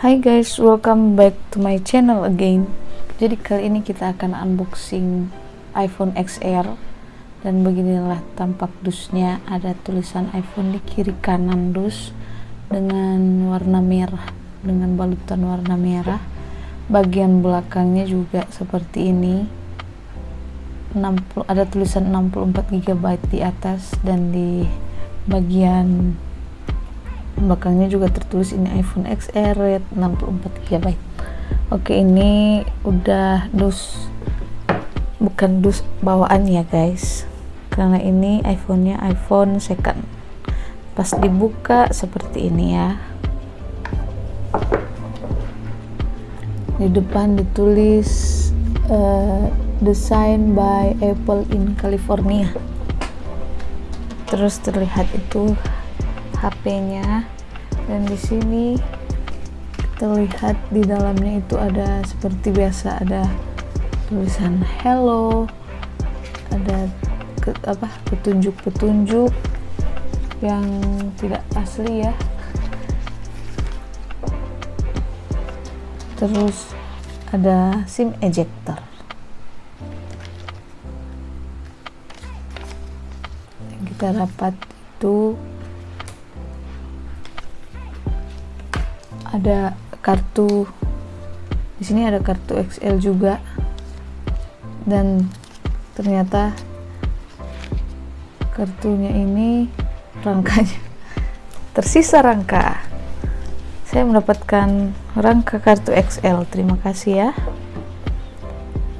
Hai guys, welcome back to my channel again. Jadi kali ini kita akan unboxing iPhone XR dan beginilah tampak dusnya. Ada tulisan iPhone di kiri kanan dus dengan warna merah, dengan balutan warna merah. Bagian belakangnya juga seperti ini. 60 ada tulisan 64 GB di atas dan di bagian belakangnya juga tertulis ini iPhone XR Red 64 GB oke ini udah dus bukan dus bawaan ya guys. Karena ini iPhone-nya iPhone second. Pas dibuka seperti ini ya. Di depan ditulis uh, design by Apple in California. Terus terlihat itu HP-nya. Dan di sini terlihat di dalamnya itu ada seperti biasa ada tulisan hello ada ke, apa petunjuk-petunjuk yang tidak asli ya. Terus ada SIM ejector. Kita dapat itu ada kartu di sini ada kartu XL juga. Dan ternyata kartunya ini rangkanya tersisa rangka. Saya mendapatkan rangka kartu XL terima kasih ya.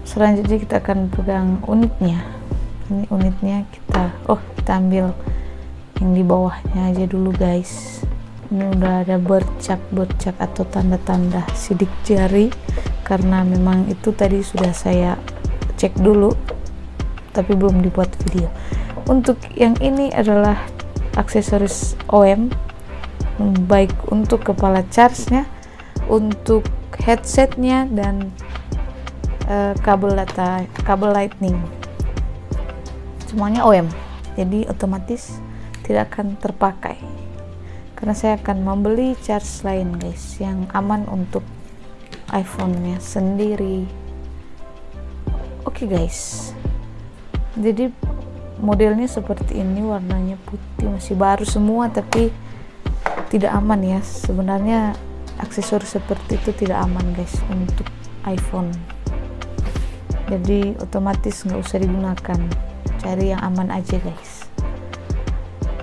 Selanjutnya kita akan pegang unitnya. Ini unitnya kita oh kita ambil yang di bawahnya aja dulu guys ini udah ada bercak-bercak atau tanda-tanda sidik jari. Karena memang itu tadi sudah saya cek dulu tapi belum dibuat video. Untuk yang ini adalah aksesoris OM baik untuk kepala charge nya untuk headsetnya dan uh, kabel data kabel lightning. Semuanya OM jadi otomatis tidak akan terpakai karena saya akan membeli charge lain guys yang aman untuk iPhone-nya sendiri. Oke okay, guys. Jadi modelnya seperti ini warnanya putih masih baru semua tapi tidak aman ya. Sebenarnya aksesoris seperti itu tidak aman guys untuk iPhone. Jadi otomatis nggak usah digunakan. Cari yang aman aja guys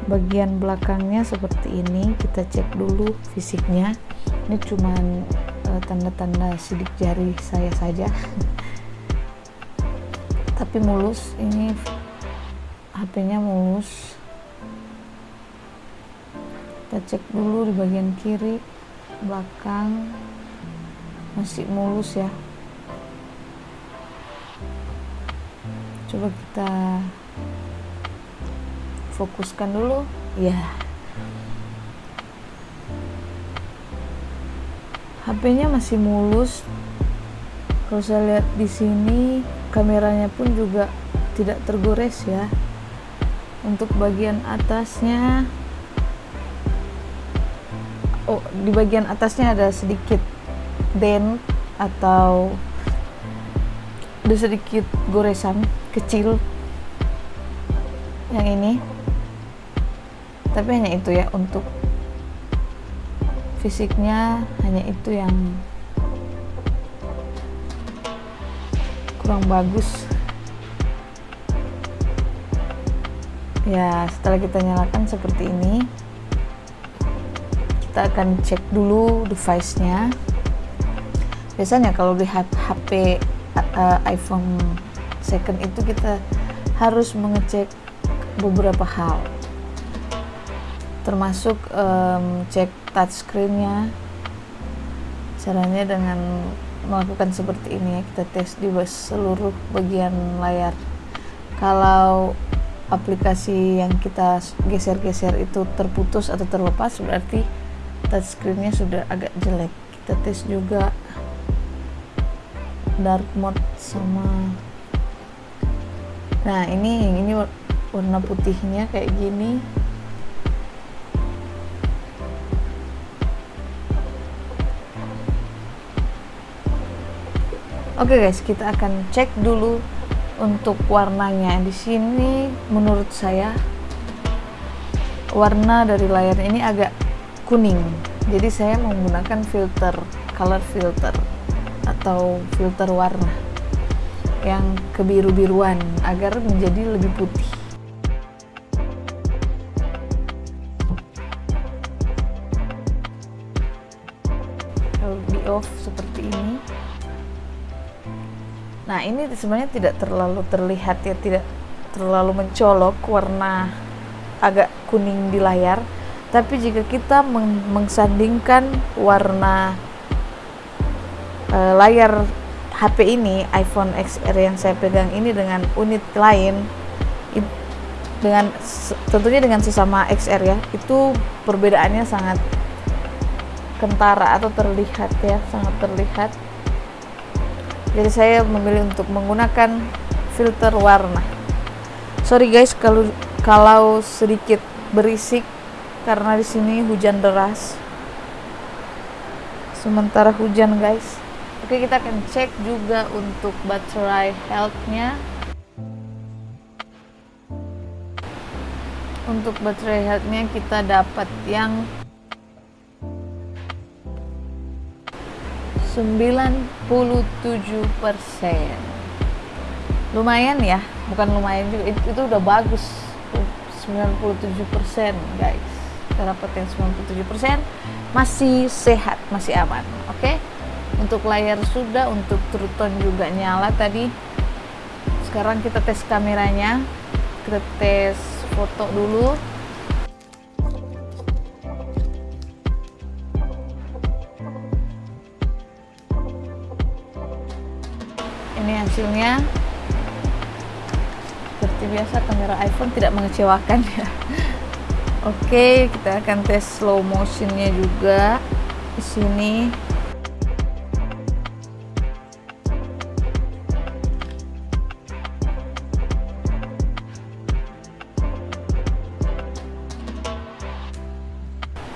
bagian belakangnya seperti ini. Kita cek dulu fisiknya. Ini cuman eh, tanda-tanda sidik jari saya saja. Tapi mulus. Ini HP-nya mulus. Kita cek dulu di bagian kiri belakang. Masih mulus ya. Coba kita fokuskan dulu. Ya HP-nya masih mulus. Kalau saya lihat di sini kameranya pun juga tidak tergores ya. Untuk bagian atasnya. Oh di bagian atasnya ada sedikit dent atau ada sedikit goresan kecil. Yang ini tapi hanya itu ya untuk fisiknya hanya itu yang kurang bagus. Ya setelah kita nyalakan seperti ini kita akan cek dulu device nya biasanya kalau di HP uh, iPhone second itu kita harus mengecek beberapa hal termasuk um, cek touchscreennya. Caranya dengan melakukan seperti ini ya kita tes di seluruh bagian layar. Kalau aplikasi yang kita geser-geser itu terputus atau terlepas berarti touchscreennya sudah agak jelek. Kita tes juga dark mode sama nah ini ini warna putihnya kayak gini Oke okay guys, kita akan cek dulu untuk warnanya. Di sini menurut saya warna dari layar ini agak kuning. Jadi saya menggunakan filter, color filter atau filter warna yang kebiru-biruan agar menjadi lebih putih. Kalau di off seperti ini Nah ini sebenarnya tidak terlalu terlihat ya, tidak terlalu mencolok warna agak kuning di layar. Tapi jika kita meng mengsandingkan warna e, layar HP ini, iPhone XR yang saya pegang ini dengan unit lain, dengan tentunya dengan sesama XR ya, itu perbedaannya sangat kentara atau terlihat ya, sangat terlihat jadi saya memilih untuk menggunakan filter warna. Sorry guys kalau kalau sedikit berisik karena di sini hujan deras. Sementara hujan guys. Oke kita akan cek juga untuk baterai healthnya. Untuk baterai healthnya kita dapat yang 97 persen. Lumayan ya bukan lumayan juga itu, itu udah bagus 97 persen guys. Dapetin 97 persen masih sehat masih aman oke? Okay? untuk layar sudah untuk true tone juga nyala tadi. Sekarang kita tes kameranya kita tes foto dulu hasilnya. Seperti biasa kamera iPhone tidak mengecewakan ya. Oke kita akan tes slow motionnya juga di sini.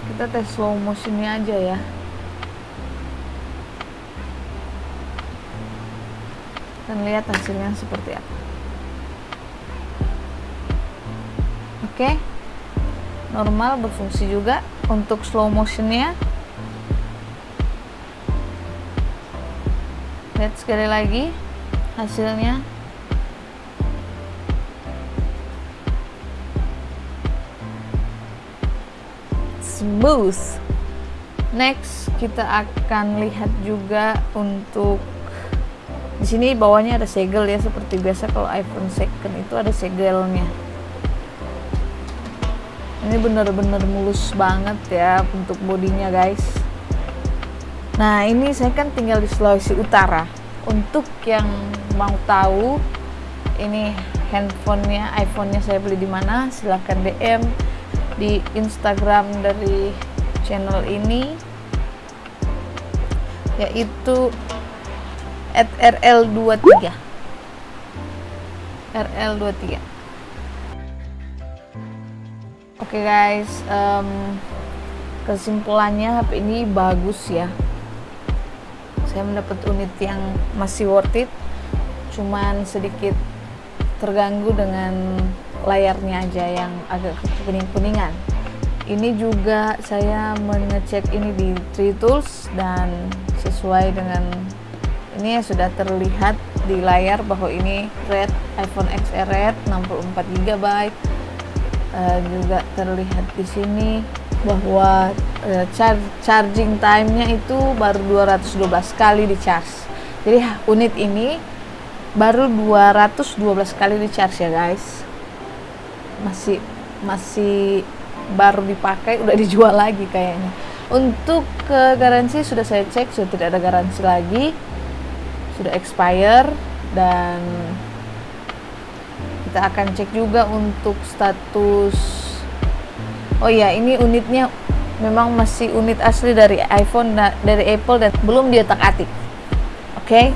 Kita tes slow motionnya aja ya dan lihat hasilnya seperti apa. Oke normal berfungsi juga untuk slow motionnya. Lihat sekali lagi hasilnya. Smooth. Next kita akan lihat juga untuk di sini bawahnya ada segel ya seperti biasa kalau iPhone second itu ada segelnya. Ini bener-bener mulus banget ya untuk bodinya guys. Nah ini saya kan tinggal di Sulawesi Utara. Untuk yang mau tahu ini handphonenya iPhone-nya saya beli di mana silahkan DM di Instagram dari channel ini yaitu at RL23 RL23 oke okay guys um, kesimpulannya HP ini bagus ya. Saya mendapat unit yang masih worth it cuman sedikit terganggu dengan layarnya aja yang agak kuning-kuningan ini juga saya mengecek ini di Tree Tools dan sesuai dengan ini sudah terlihat di layar bahwa ini red iPhone XR red 64 GB uh, juga terlihat di sini bahwa uh, char charging time-nya itu baru 212 kali di charge jadi unit ini baru 212 kali di charge ya guys. Masih masih baru dipakai udah dijual lagi kayaknya. Untuk ke garansi sudah saya cek sudah tidak ada garansi lagi sudah expire dan kita akan cek juga untuk status oh iya ini unitnya memang masih unit asli dari iPhone dari Apple dan belum diotak atik oke okay?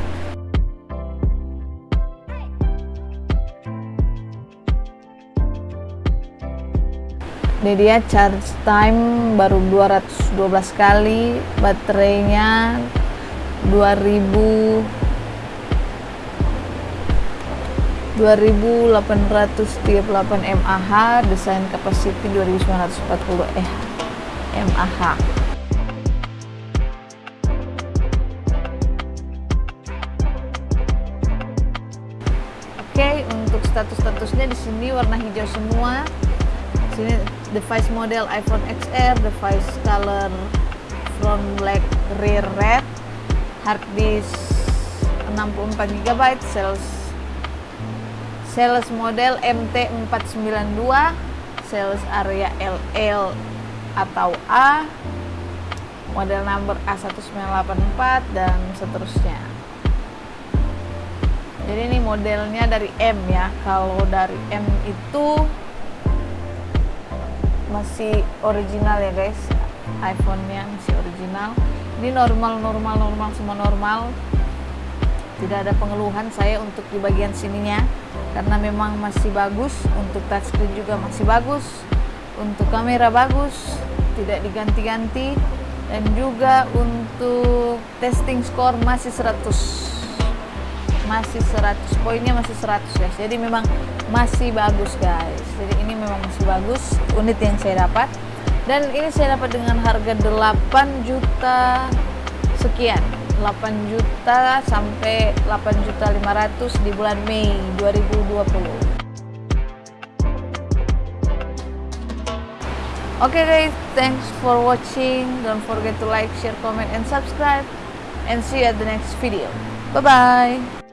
Ini dia charge time baru 212 kali, baterainya 2000 2838 mAh desain capacity 2940 eh mAh Oke, untuk status-statusnya di sini warna hijau semua. Di sini device model iPhone XR, device color front black, rear red, hard disk 64 GB, sales sales model MT492, sales area LL atau A, model number A1984 dan seterusnya. Jadi ini modelnya dari M ya. Kalau dari M itu masih original ya guys. iPhone-nya masih original. Ini normal normal normal semua normal. Tidak ada pengeluhan saya untuk di bagian sininya karena memang masih bagus. Untuk touchscreen juga masih bagus. Untuk kamera bagus, tidak diganti-ganti dan juga untuk testing score masih 100 masih 100 poinnya masih 100 guys jadi memang masih bagus guys jadi ini memang masih bagus unit yang saya dapat dan ini saya dapat dengan harga 8 juta sekian 8 juta sampai 8 juta 500 di bulan Mei 2020 Okay guys, thanks for watching. Don't forget to like, share, comment, and subscribe. And see you at the next video. Bye-bye.